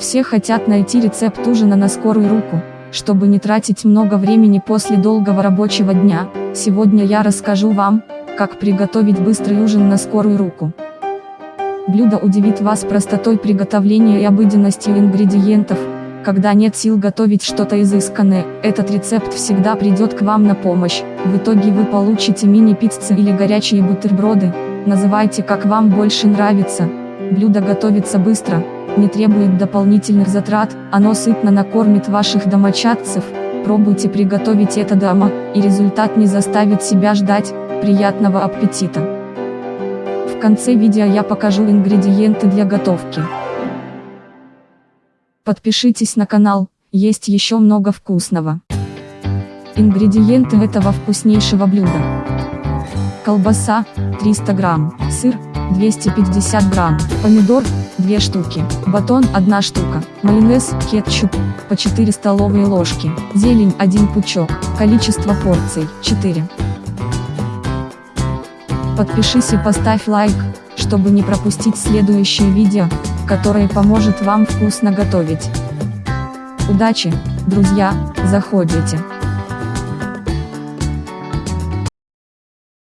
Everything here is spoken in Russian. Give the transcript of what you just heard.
Все хотят найти рецепт ужина на скорую руку, чтобы не тратить много времени после долгого рабочего дня. Сегодня я расскажу вам, как приготовить быстрый ужин на скорую руку. Блюдо удивит вас простотой приготовления и обыденностью ингредиентов. Когда нет сил готовить что-то изысканное, этот рецепт всегда придет к вам на помощь. В итоге вы получите мини-пиццы или горячие бутерброды. Называйте как вам больше нравится. Блюдо готовится быстро, не требует дополнительных затрат, оно сытно накормит ваших домочадцев. Пробуйте приготовить это дома, и результат не заставит себя ждать. Приятного аппетита! В конце видео я покажу ингредиенты для готовки. Подпишитесь на канал, есть еще много вкусного. Ингредиенты этого вкуснейшего блюда. Колбаса, 300 грамм, сыр, 250 грамм, помидор, 2 штуки, батон 1 штука, майонез, кетчуп, по 4 столовые ложки, зелень 1 пучок, количество порций 4. Подпишись и поставь лайк, чтобы не пропустить следующее видео, которое поможет вам вкусно готовить. Удачи, друзья, заходите.